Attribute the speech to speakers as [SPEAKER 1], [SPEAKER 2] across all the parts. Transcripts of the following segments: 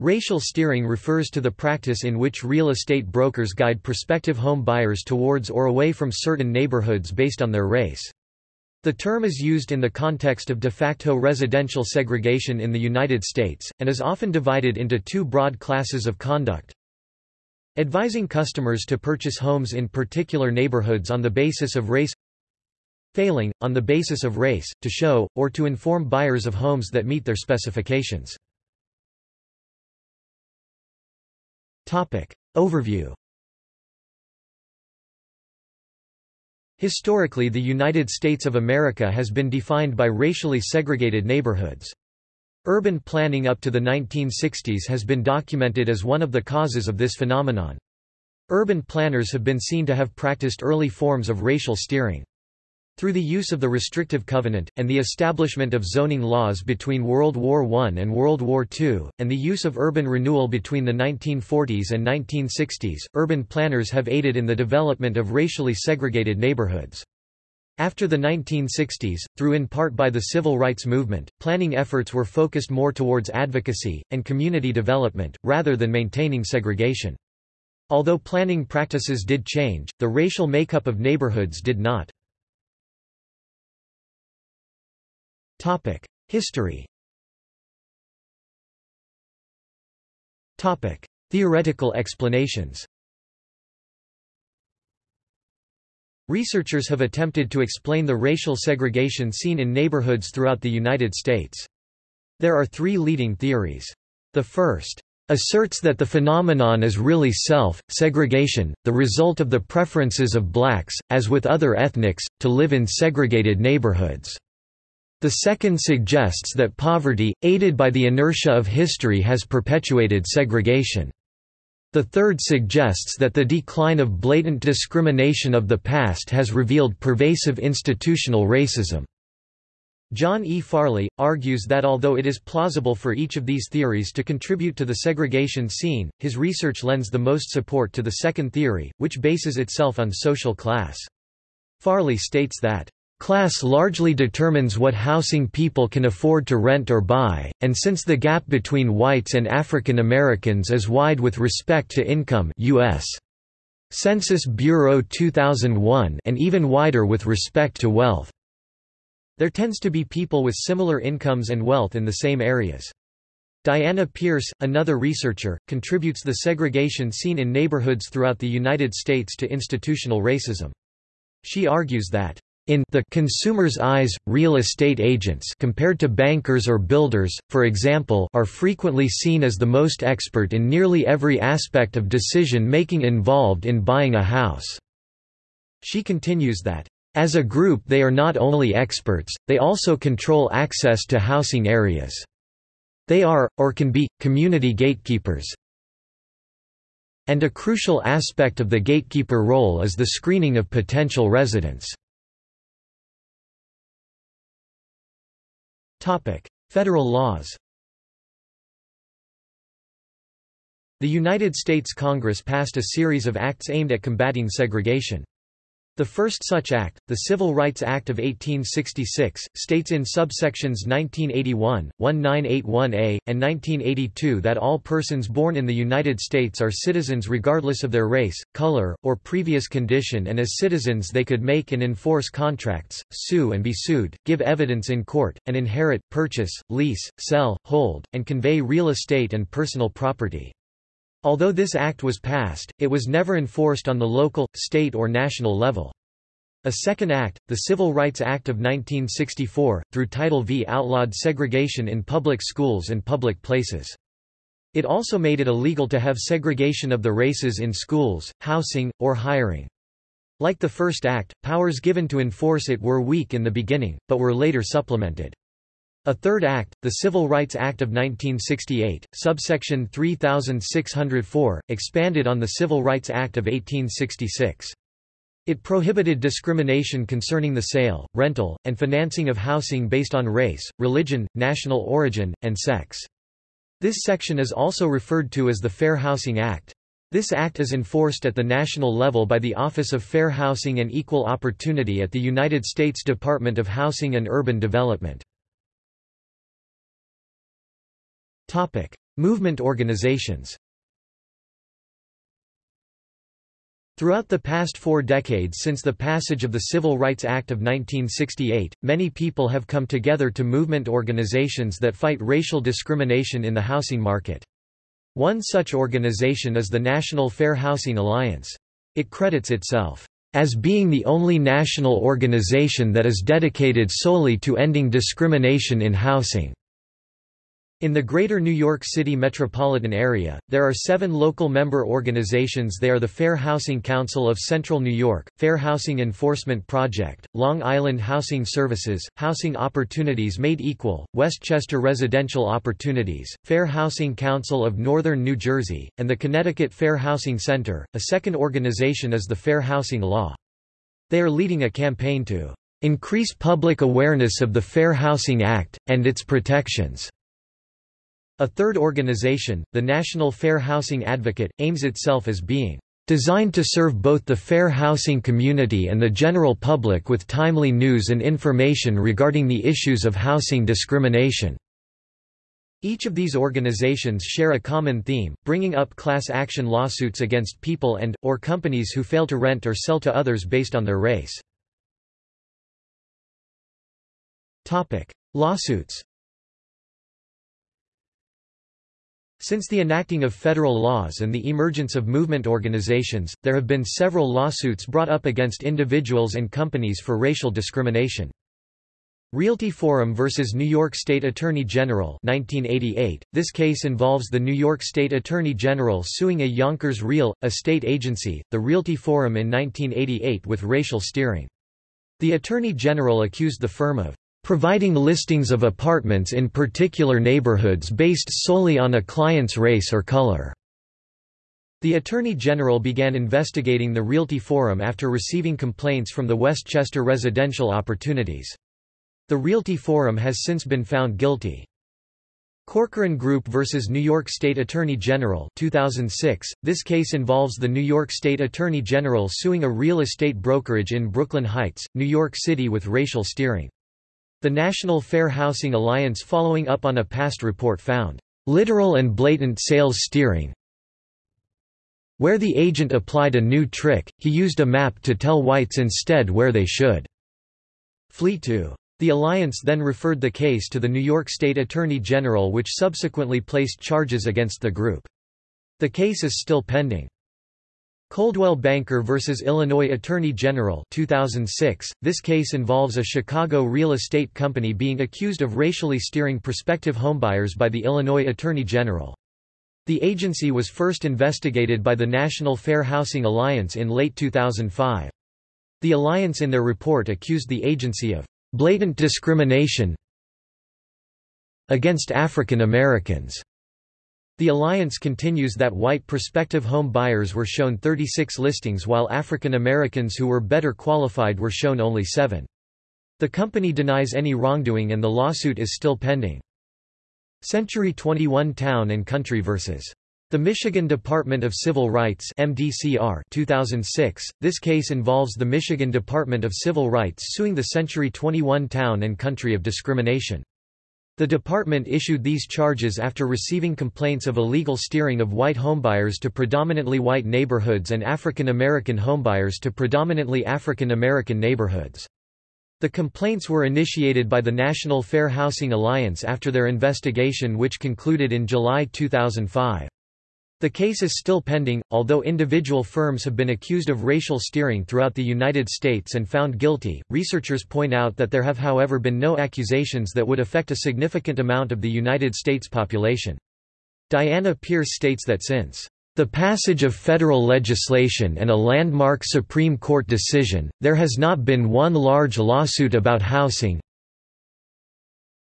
[SPEAKER 1] Racial steering refers to the practice in which real estate brokers guide prospective home buyers towards or away from certain neighborhoods based on their race. The term is used in the context of de facto residential segregation in the United States, and is often divided into two broad classes of conduct. Advising customers to purchase homes in particular neighborhoods on the basis of race Failing, on the basis of race, to show, or to inform buyers of homes that meet their specifications. Overview Historically the United States of America has been defined by racially segregated neighborhoods. Urban planning up to the 1960s has been documented as one of the causes of this phenomenon. Urban planners have been seen to have practiced early forms of racial steering. Through the use of the restrictive covenant, and the establishment of zoning laws between World War I and World War II, and the use of urban renewal between the 1940s and 1960s, urban planners have aided in the development of racially segregated neighborhoods. After the 1960s, through in part by the civil rights movement, planning efforts were focused more towards advocacy, and community development, rather than maintaining segregation. Although planning practices did change, the racial makeup of neighborhoods did not. History Theoretical explanations Researchers have attempted to explain the racial segregation seen in neighborhoods throughout the United States. There are three leading theories. The first asserts that the phenomenon is really self-segregation, the result of the preferences of blacks, as with other ethnics, to live in segregated neighborhoods. The second suggests that poverty, aided by the inertia of history has perpetuated segregation. The third suggests that the decline of blatant discrimination of the past has revealed pervasive institutional racism. John E. Farley, argues that although it is plausible for each of these theories to contribute to the segregation seen, his research lends the most support to the second theory, which bases itself on social class. Farley states that Class largely determines what housing people can afford to rent or buy, and since the gap between whites and African Americans is wide with respect to income US. Census Bureau 2001 and even wider with respect to wealth. There tends to be people with similar incomes and wealth in the same areas. Diana Pearce, another researcher, contributes the segregation seen in neighborhoods throughout the United States to institutional racism. She argues that in the consumer's eyes, real estate agents compared to bankers or builders, for example, are frequently seen as the most expert in nearly every aspect of decision-making involved in buying a house. She continues that, as a group they are not only experts, they also control access to housing areas. They are, or can be, community gatekeepers. And a crucial aspect of the gatekeeper role is the screening of potential residents. Federal laws The United States Congress passed a series of acts aimed at combating segregation. The first such act, the Civil Rights Act of 1866, states in subsections 1981, 1981a, and 1982 that all persons born in the United States are citizens regardless of their race, color, or previous condition and as citizens they could make and enforce contracts, sue and be sued, give evidence in court, and inherit, purchase, lease, sell, hold, and convey real estate and personal property. Although this act was passed, it was never enforced on the local, state or national level. A second act, the Civil Rights Act of 1964, through Title V outlawed segregation in public schools and public places. It also made it illegal to have segregation of the races in schools, housing, or hiring. Like the first act, powers given to enforce it were weak in the beginning, but were later supplemented. A third act, the Civil Rights Act of 1968, subsection 3604, expanded on the Civil Rights Act of 1866. It prohibited discrimination concerning the sale, rental, and financing of housing based on race, religion, national origin, and sex. This section is also referred to as the Fair Housing Act. This act is enforced at the national level by the Office of Fair Housing and Equal Opportunity at the United States Department of Housing and Urban Development. Movement organizations Throughout the past four decades since the passage of the Civil Rights Act of 1968, many people have come together to movement organizations that fight racial discrimination in the housing market. One such organization is the National Fair Housing Alliance. It credits itself as being the only national organization that is dedicated solely to ending discrimination in housing. In the Greater New York City metropolitan area, there are seven local member organizations They are the Fair Housing Council of Central New York, Fair Housing Enforcement Project, Long Island Housing Services, Housing Opportunities Made Equal, Westchester Residential Opportunities, Fair Housing Council of Northern New Jersey, and the Connecticut Fair Housing Center. A second organization is the Fair Housing Law. They are leading a campaign to increase public awareness of the Fair Housing Act, and its protections. A third organization, the National Fair Housing Advocate, aims itself as being designed to serve both the fair housing community and the general public with timely news and information regarding the issues of housing discrimination." Each of these organizations share a common theme, bringing up class action lawsuits against people and, or companies who fail to rent or sell to others based on their race. Lawsuits Since the enacting of federal laws and the emergence of movement organizations, there have been several lawsuits brought up against individuals and companies for racial discrimination. Realty Forum versus New York State Attorney General 1988. This case involves the New York State Attorney General suing a Yonkers Real, estate agency, the Realty Forum in 1988 with racial steering. The Attorney General accused the firm of providing listings of apartments in particular neighborhoods based solely on a client's race or color. The Attorney General began investigating the Realty Forum after receiving complaints from the Westchester Residential Opportunities. The Realty Forum has since been found guilty. Corcoran Group vs. New York State Attorney General 2006. This case involves the New York State Attorney General suing a real estate brokerage in Brooklyn Heights, New York City with racial steering. The National Fair Housing Alliance following up on a past report found, "...literal and blatant sales steering where the agent applied a new trick, he used a map to tell whites instead where they should flee to. The alliance then referred the case to the New York State Attorney General which subsequently placed charges against the group. The case is still pending. Coldwell Banker vs. Illinois Attorney General 2006. This case involves a Chicago real estate company being accused of racially steering prospective homebuyers by the Illinois Attorney General. The agency was first investigated by the National Fair Housing Alliance in late 2005. The alliance in their report accused the agency of blatant discrimination against African Americans the alliance continues that white prospective home buyers were shown 36 listings while African Americans who were better qualified were shown only seven. The company denies any wrongdoing and the lawsuit is still pending. Century 21 Town and Country vs. The Michigan Department of Civil Rights MDCR 2006. This case involves the Michigan Department of Civil Rights suing the Century 21 Town and Country of discrimination. The department issued these charges after receiving complaints of illegal steering of white homebuyers to predominantly white neighborhoods and African American homebuyers to predominantly African American neighborhoods. The complaints were initiated by the National Fair Housing Alliance after their investigation which concluded in July 2005. The case is still pending, although individual firms have been accused of racial steering throughout the United States and found guilty. Researchers point out that there have however been no accusations that would affect a significant amount of the United States population. Diana Pearce states that since the passage of federal legislation and a landmark Supreme Court decision, there has not been one large lawsuit about housing,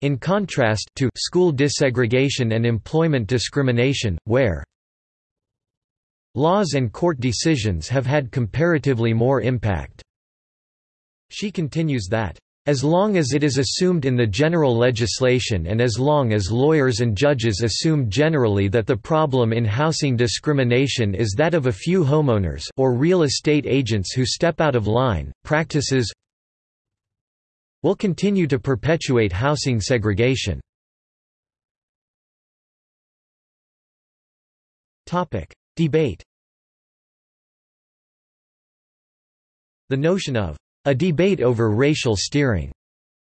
[SPEAKER 1] in contrast to school desegregation and employment discrimination, where Laws and court decisions have had comparatively more impact. She continues that, as long as it is assumed in the general legislation and as long as lawyers and judges assume generally that the problem in housing discrimination is that of a few homeowners or real estate agents who step out of line, practices will continue to perpetuate housing segregation. Debate The notion of a debate over racial steering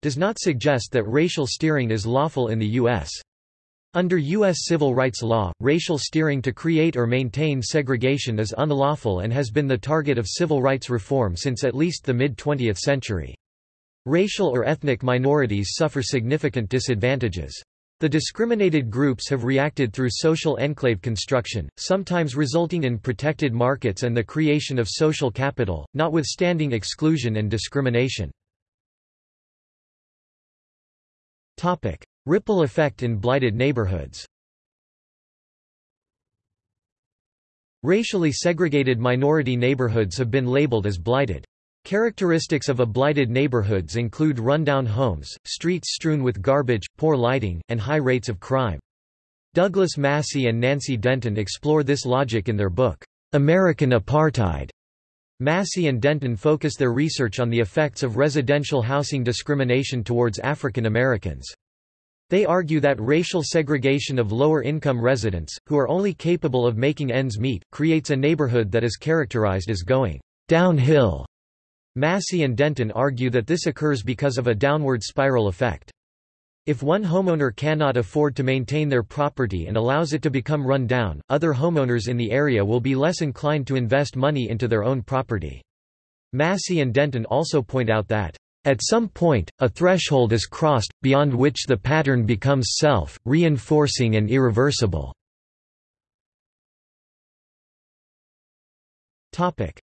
[SPEAKER 1] does not suggest that racial steering is lawful in the U.S. Under U.S. civil rights law, racial steering to create or maintain segregation is unlawful and has been the target of civil rights reform since at least the mid-20th century. Racial or ethnic minorities suffer significant disadvantages. The discriminated groups have reacted through social enclave construction, sometimes resulting in protected markets and the creation of social capital, notwithstanding exclusion and discrimination. Topic: Ripple effect in blighted neighborhoods Racially segregated minority neighborhoods have been labeled as blighted. Characteristics of a blighted neighborhoods include rundown homes, streets strewn with garbage, poor lighting, and high rates of crime. Douglas Massey and Nancy Denton explore this logic in their book, American Apartheid. Massey and Denton focus their research on the effects of residential housing discrimination towards African Americans. They argue that racial segregation of lower-income residents, who are only capable of making ends meet, creates a neighborhood that is characterized as going downhill Massey and Denton argue that this occurs because of a downward spiral effect. If one homeowner cannot afford to maintain their property and allows it to become run down, other homeowners in the area will be less inclined to invest money into their own property. Massey and Denton also point out that, "...at some point, a threshold is crossed, beyond which the pattern becomes self-reinforcing and irreversible."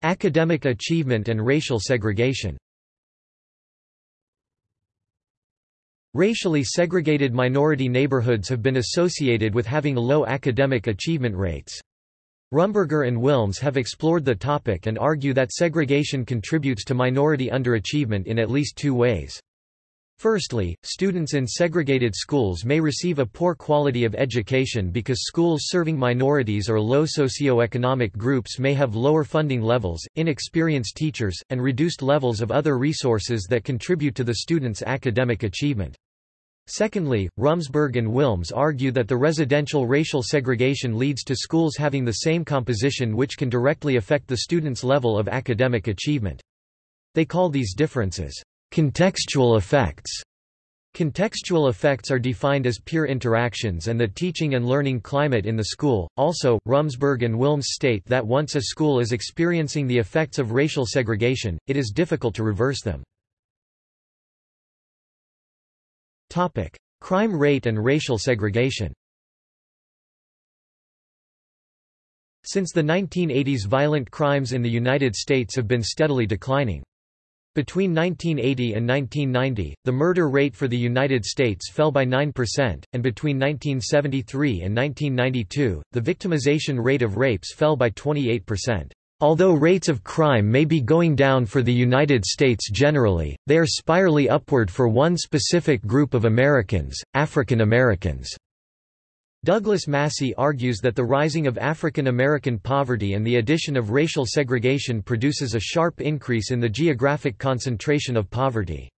[SPEAKER 1] Academic achievement and racial segregation Racially segregated minority neighborhoods have been associated with having low academic achievement rates. Rumberger and Willms have explored the topic and argue that segregation contributes to minority underachievement in at least two ways. Firstly, students in segregated schools may receive a poor quality of education because schools serving minorities or low socioeconomic groups may have lower funding levels, inexperienced teachers, and reduced levels of other resources that contribute to the student's academic achievement. Secondly, Rumsberg and Willms argue that the residential racial segregation leads to schools having the same composition which can directly affect the student's level of academic achievement. They call these differences Contextual effects Contextual effects are defined as peer interactions and the teaching and learning climate in the school. Also, Rumsberg and Willms state that once a school is experiencing the effects of racial segregation, it is difficult to reverse them. Topic: Crime rate and racial segregation. Since the 1980s violent crimes in the United States have been steadily declining. Between 1980 and 1990, the murder rate for the United States fell by 9%, and between 1973 and 1992, the victimization rate of rapes fell by 28%. Although rates of crime may be going down for the United States generally, they are spirally upward for one specific group of Americans, African Americans. Douglas Massey argues that the rising of African American poverty and the addition of racial segregation produces a sharp increase in the geographic concentration of poverty.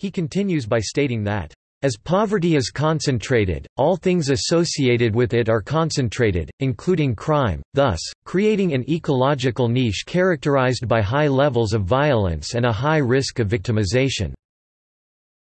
[SPEAKER 1] He continues by stating that, as poverty is concentrated, all things associated with it are concentrated, including crime, thus, creating an ecological niche characterized by high levels of violence and a high risk of victimization.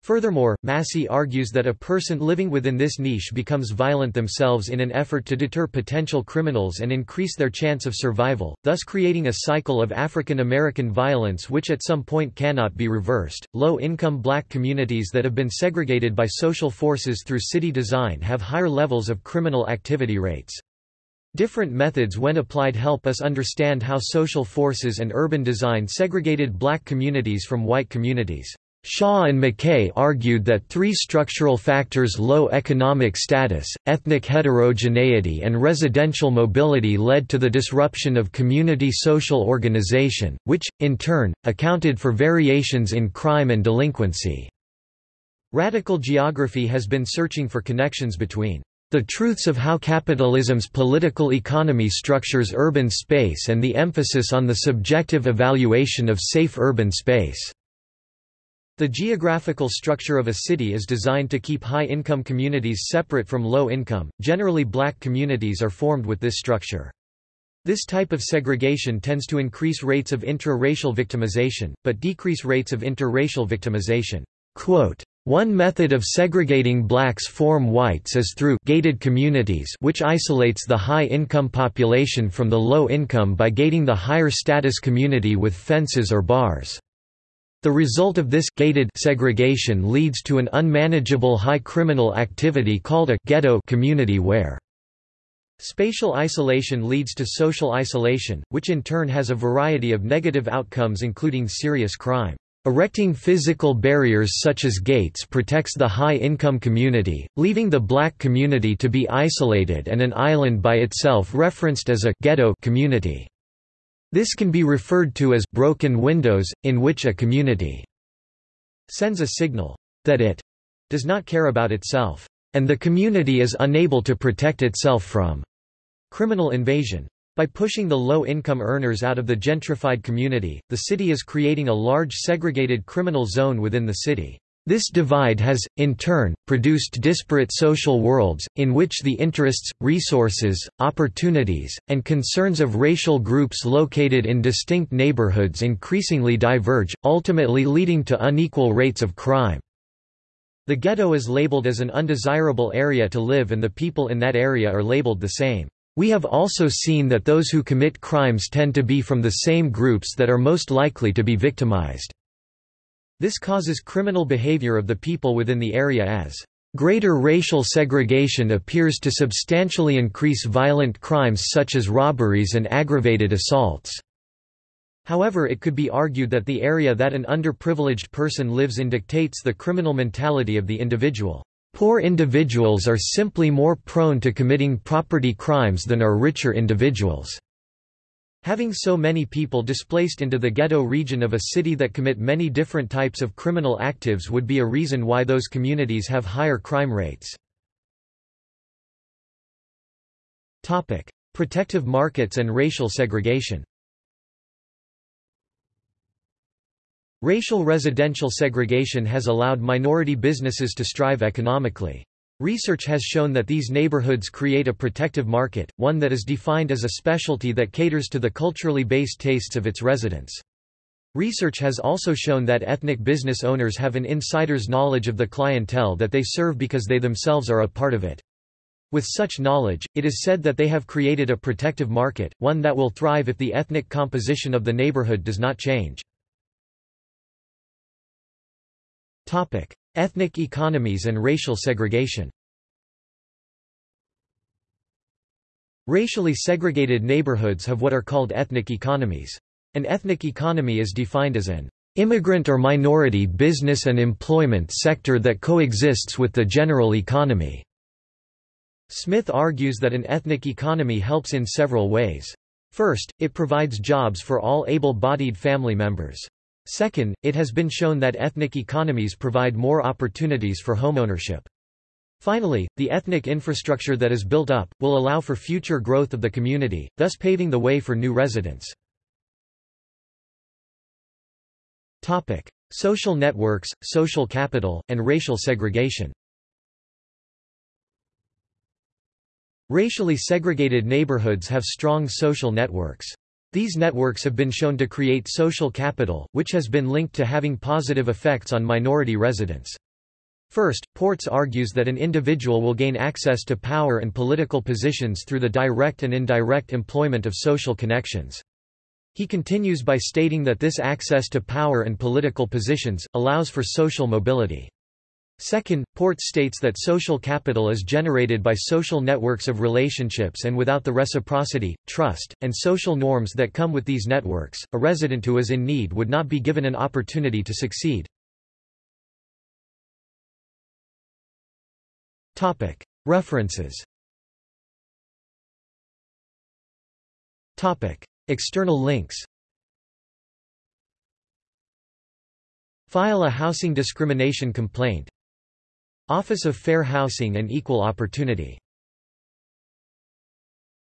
[SPEAKER 1] Furthermore, Massey argues that a person living within this niche becomes violent themselves in an effort to deter potential criminals and increase their chance of survival, thus creating a cycle of African American violence which at some point cannot be reversed. Low income black communities that have been segregated by social forces through city design have higher levels of criminal activity rates. Different methods when applied help us understand how social forces and urban design segregated black communities from white communities. Shaw and McKay argued that three structural factors low economic status, ethnic heterogeneity and residential mobility led to the disruption of community social organization, which, in turn, accounted for variations in crime and delinquency. Radical geography has been searching for connections between the truths of how capitalism's political economy structures urban space and the emphasis on the subjective evaluation of safe urban space. The geographical structure of a city is designed to keep high-income communities separate from low-income, generally black communities are formed with this structure. This type of segregation tends to increase rates of intra-racial victimization, but decrease rates of interracial victimization. Quote, one method of segregating blacks from whites is through gated communities which isolates the high-income population from the low-income by gating the higher-status community with fences or bars. The result of this gated segregation leads to an unmanageable high criminal activity called a ghetto community where Spatial isolation leads to social isolation, which in turn has a variety of negative outcomes including serious crime. Erecting physical barriers such as gates protects the high-income community, leaving the black community to be isolated and an island by itself referenced as a ghetto community. This can be referred to as broken windows, in which a community sends a signal that it does not care about itself, and the community is unable to protect itself from criminal invasion. By pushing the low-income earners out of the gentrified community, the city is creating a large segregated criminal zone within the city. This divide has, in turn, produced disparate social worlds, in which the interests, resources, opportunities, and concerns of racial groups located in distinct neighborhoods increasingly diverge, ultimately leading to unequal rates of crime. The ghetto is labeled as an undesirable area to live and the people in that area are labeled the same. We have also seen that those who commit crimes tend to be from the same groups that are most likely to be victimized. This causes criminal behavior of the people within the area as Greater racial segregation appears to substantially increase violent crimes such as robberies and aggravated assaults. However it could be argued that the area that an underprivileged person lives in dictates the criminal mentality of the individual. Poor individuals are simply more prone to committing property crimes than are richer individuals. Having so many people displaced into the ghetto region of a city that commit many different types of criminal actives would be a reason why those communities have higher crime rates. Topic: Protective markets and racial segregation Racial residential segregation has allowed minority businesses to strive economically. Research has shown that these neighborhoods create a protective market, one that is defined as a specialty that caters to the culturally based tastes of its residents. Research has also shown that ethnic business owners have an insider's knowledge of the clientele that they serve because they themselves are a part of it. With such knowledge, it is said that they have created a protective market, one that will thrive if the ethnic composition of the neighborhood does not change. Ethnic economies and racial segregation Racially segregated neighborhoods have what are called ethnic economies. An ethnic economy is defined as an immigrant or minority business and employment sector that coexists with the general economy. Smith argues that an ethnic economy helps in several ways. First, it provides jobs for all able-bodied family members. Second, it has been shown that ethnic economies provide more opportunities for homeownership. Finally, the ethnic infrastructure that is built up, will allow for future growth of the community, thus paving the way for new residents. Topic. Social networks, social capital, and racial segregation Racially segregated neighborhoods have strong social networks. These networks have been shown to create social capital, which has been linked to having positive effects on minority residents. First, Portes argues that an individual will gain access to power and political positions through the direct and indirect employment of social connections. He continues by stating that this access to power and political positions, allows for social mobility. Second, Portes states that social capital is generated by social networks of relationships and without the reciprocity, trust, and social norms that come with these networks, a resident who is in need would not be given an opportunity to succeed. References. External links. File a housing discrimination complaint Office of Fair Housing and Equal Opportunity